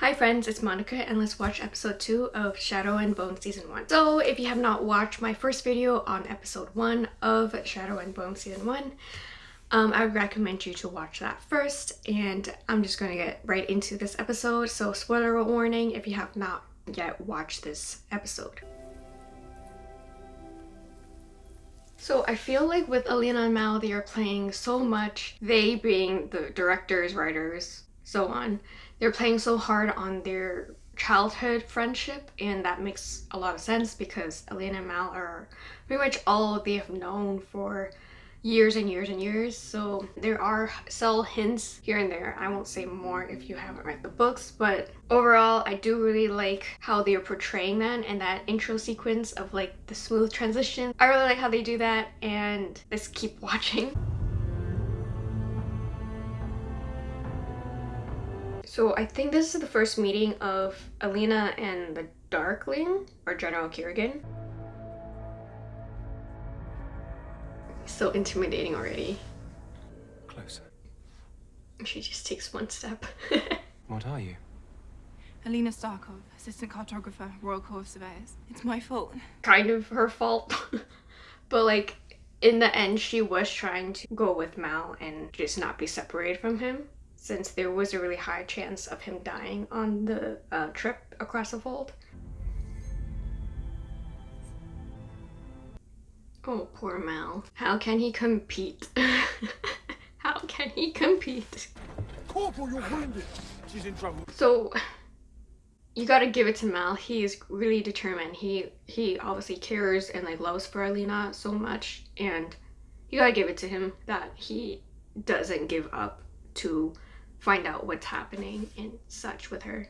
Hi friends, it's Monica and let's watch episode 2 of Shadow and Bone season 1. So if you have not watched my first video on episode 1 of Shadow and Bone season 1, um, I would recommend you to watch that first and I'm just going to get right into this episode. So spoiler warning if you have not yet watched this episode. So I feel like with Alina and Mal, they are playing so much, they being the directors, writers, so on, they're playing so hard on their childhood friendship and that makes a lot of sense because Alina and Mal are pretty much all they have known for years and years and years. So there are subtle hints here and there. I won't say more if you haven't read the books but overall i do really like how they're portraying that and that intro sequence of like the smooth transition. I really like how they do that and let's keep watching So I think this is the first meeting of Alina and the Darkling, or General Kirigan. So intimidating already. Closer. She just takes one step. what are you? Alina Starkov, assistant cartographer, Royal Corps of Surveyors. It's my fault. Kind of her fault. but like, in the end, she was trying to go with Mal and just not be separated from him since there was a really high chance of him dying on the uh, trip across the fold. Oh, poor Mal. How can he compete? How can he compete? Corporal, you're wounded. She's in trouble. So, you gotta give it to Mal. He is really determined. He he obviously cares and like loves for Alina so much, and you gotta give it to him that he doesn't give up to find out what's happening and such with her.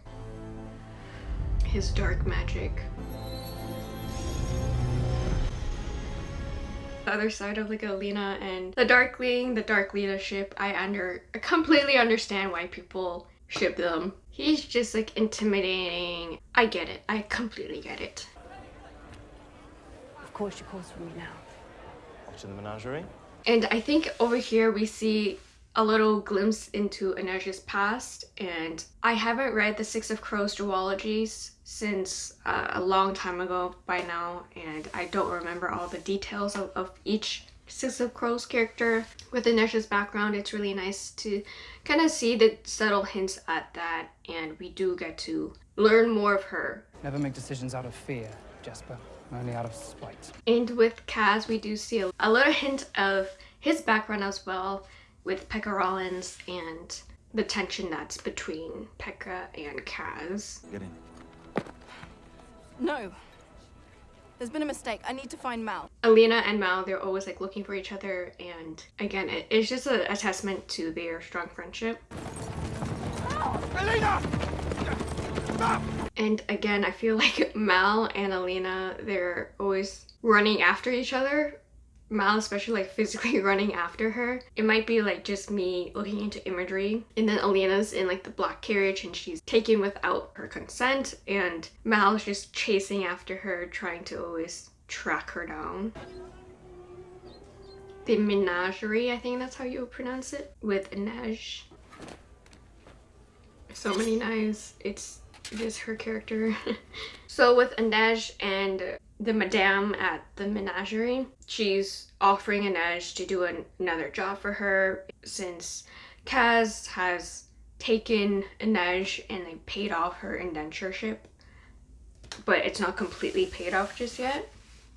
His dark magic. The other side of like Alina and the Darkling, the Darklina ship, I under I completely understand why people ship them. He's just like intimidating. I get it. I completely get it. Of course she calls for me now. Watching the menagerie? And I think over here we see a little glimpse into Inej's past and I haven't read the Six of Crows duologies since uh, a long time ago by now and I don't remember all the details of, of each Six of Crows character. With Inej's background it's really nice to kind of see the subtle hints at that and we do get to learn more of her. Never make decisions out of fear, Jesper. Only out of spite. And with Kaz we do see a, a little hint of his background as well with Pekka Rollins and the tension that's between Pekka and Kaz. Get in. No. There's been a mistake. I need to find Mal. Alina and Mal, they're always like looking for each other and again, it, it's just a, a, testament to their strong friendship. Alina! Stop! And again, I feel like Mal and Alina, they're always running after each other Mal especially like physically running after her. It might be like just me looking into imagery and then Alina's in like the black carriage and she's taken without her consent and Mal's just chasing after her trying to always track her down. The menagerie, I think that's how you pronounce it, with Inej. So many knives. It's just her character. so with Inej and the madame at the menagerie. She's offering Inej to do an another job for her since Kaz has taken Inej and they paid off her indentureship, but it's not completely paid off just yet.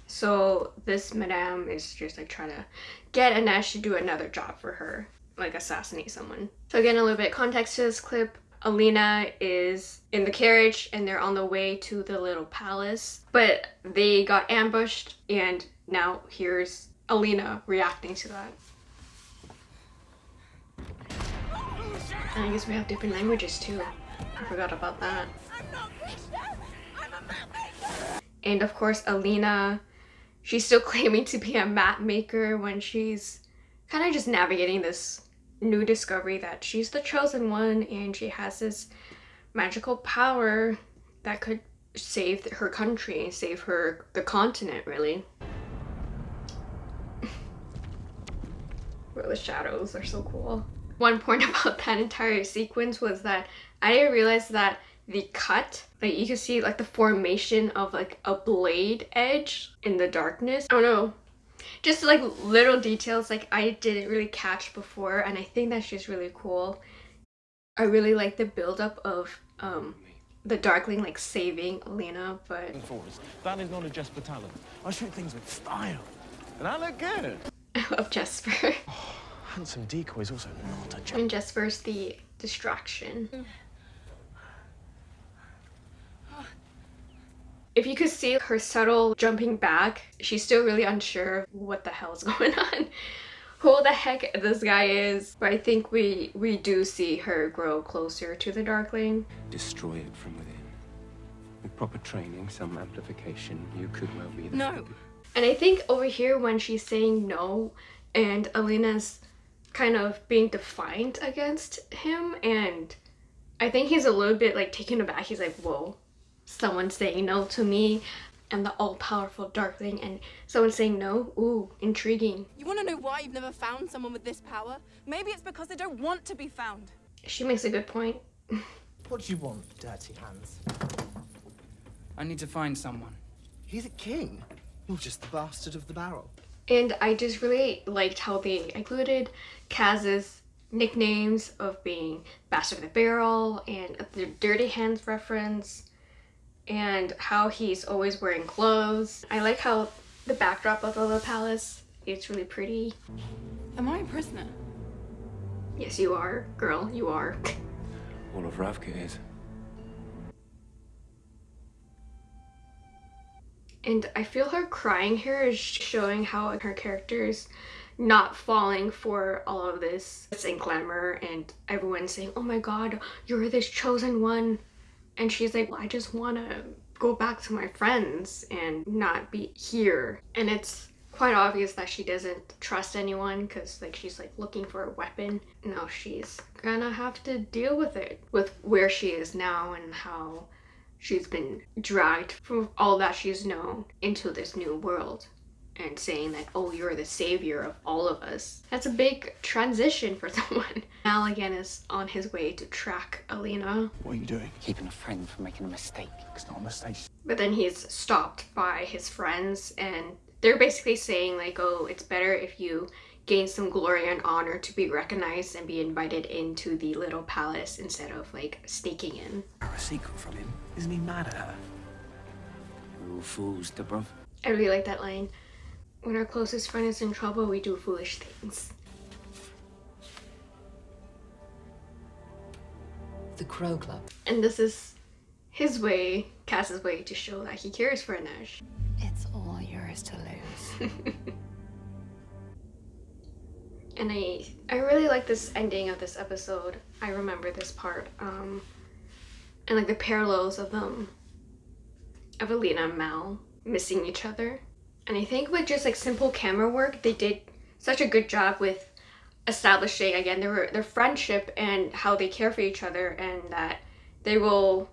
So this madame is just like trying to get Inej to do another job for her, like assassinate someone. So again, a little bit context to this clip. Alina is in the carriage and they're on the way to the little palace, but they got ambushed and now here's Alina reacting to that. I guess we have different languages too. I forgot about that. And of course Alina, she's still claiming to be a map maker when she's kind of just navigating this new discovery that she's the chosen one and she has this magical power that could save her country, save her, the continent really. Where the shadows are so cool. One point about that entire sequence was that I didn't realize that the cut. Like you can see like the formation of like a blade edge in the darkness. I don't know. Just like little details like I didn't really catch before and I think that's just really cool. I really like the buildup of um the Darkling like saving Lena, but. That is not a Jesper talent. I shoot things with style. And I look good. I love Jesper. Handsome decoy is also not a Jesper. and Jesper's the distraction. If you could see her subtle jumping back, she's still really unsure what the hell's going on. Who the heck this guy is, but I think we we do see her grow closer to the Darkling. Destroy it from within. With proper training, some amplification, you could well be the No. And I think over here when she's saying no and Alina's kind of being defiant against him and I think he's a little bit like taken aback. He's like, whoa, someone saying no to me and the all-powerful Darkling and someone saying no? Ooh, intriguing. You want to know why you've never found someone with this power? Maybe it's because they don't want to be found. She makes a good point. What do you want, dirty hands? I need to find someone. He's a king. You're just the bastard of the barrel. And I just really liked how they included Kaz's nicknames of being Bastard of the Barrel and the Dirty Hands reference and how he's always wearing clothes. I like how the backdrop of the little palace it's really pretty. Am I a prisoner? Yes, you are, girl, you are. All of Ravka is. And I feel her crying here is showing how her character's not falling for all of this and glamour and everyone saying, oh my god, you're this chosen one. And she's like, well, I just want to go back to my friends and not be here. And it's quite obvious that she doesn't trust anyone because like she's like looking for a weapon. Now she's gonna have to deal with it with where she is now and how she's been dragged from all that she's known into this new world and saying that oh you're the savior of all of us that's a big transition for someone Mal again is on his way to track Alina What are you doing? Keeping a friend from making a mistake. It's not a mistake. but then he's stopped by his friends and they're basically saying like oh it's better if you gain some glory and honor to be recognized and be invited into the little palace instead of like sneaking in A secret from him. Isn't he mad at her? We're all fools, Dubrov. I really like that line. When our closest friend is in trouble, we do foolish things. The Crow Club. And this is his way, Kaz's way, to show that he cares for Inej. It's all yours to lose. And I I really like this ending of this episode. I remember this part. Um and like the parallels of them of Alina and Mal missing each other. And I think with just like simple camera work, they did such a good job with establishing again their their friendship and how they care for each other and that they will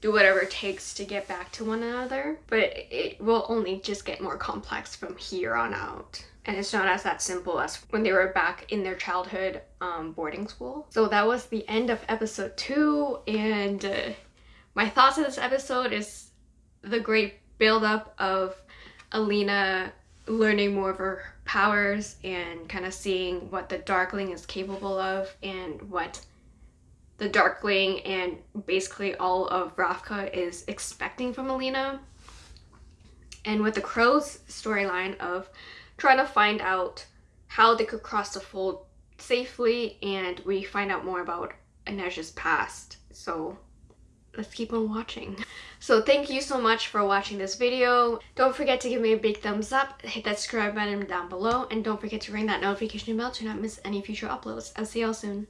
do whatever it takes to get back to one another. But it, will only just get more complex from here on out. And it's not as that simple as when they were back in their childhood um, boarding school. So that was the end of episode two. And uh, my thoughts of this episode is the great buildup of Alina learning more of her powers and kind of seeing what the Darkling is capable of and what the Darkling and basically all of Ravka is expecting from Alina. And with the Crow's storyline of trying to find out how they could cross the fold safely and we find out more about Inej's past. So let's keep on watching. So thank you so much for watching this video. Don't forget to give me a big thumbs up, hit that subscribe button down below, and don't forget to ring that notification bell to not miss any future uploads. I'll see y'all soon.